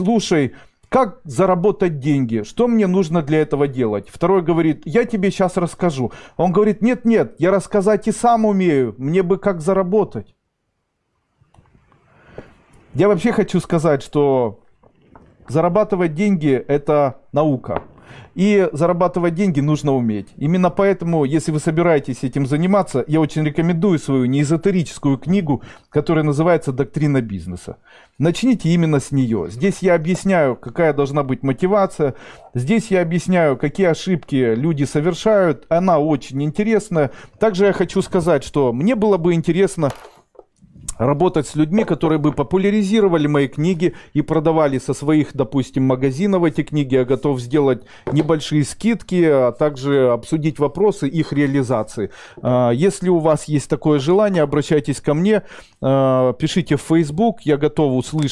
слушай, как заработать деньги? Что мне нужно для этого делать? Второй говорит, я тебе сейчас расскажу. Он говорит, нет, нет, я рассказать и сам умею. Мне бы как заработать. Я вообще хочу сказать, что зарабатывать деньги – это наука. И зарабатывать деньги нужно уметь. Именно поэтому, если вы собираетесь этим заниматься, я очень рекомендую свою неэзотерическую книгу, которая называется «Доктрина бизнеса». Начните именно с нее. Здесь я объясняю, какая должна быть мотивация. Здесь я объясняю, какие ошибки люди совершают. Она очень интересная. Также я хочу сказать, что мне было бы интересно работать с людьми, которые бы популяризировали мои книги и продавали со своих, допустим, магазинов эти книги. Я готов сделать небольшие скидки, а также обсудить вопросы их реализации. А, если у вас есть такое желание, обращайтесь ко мне, а, пишите в Facebook, я готов услышать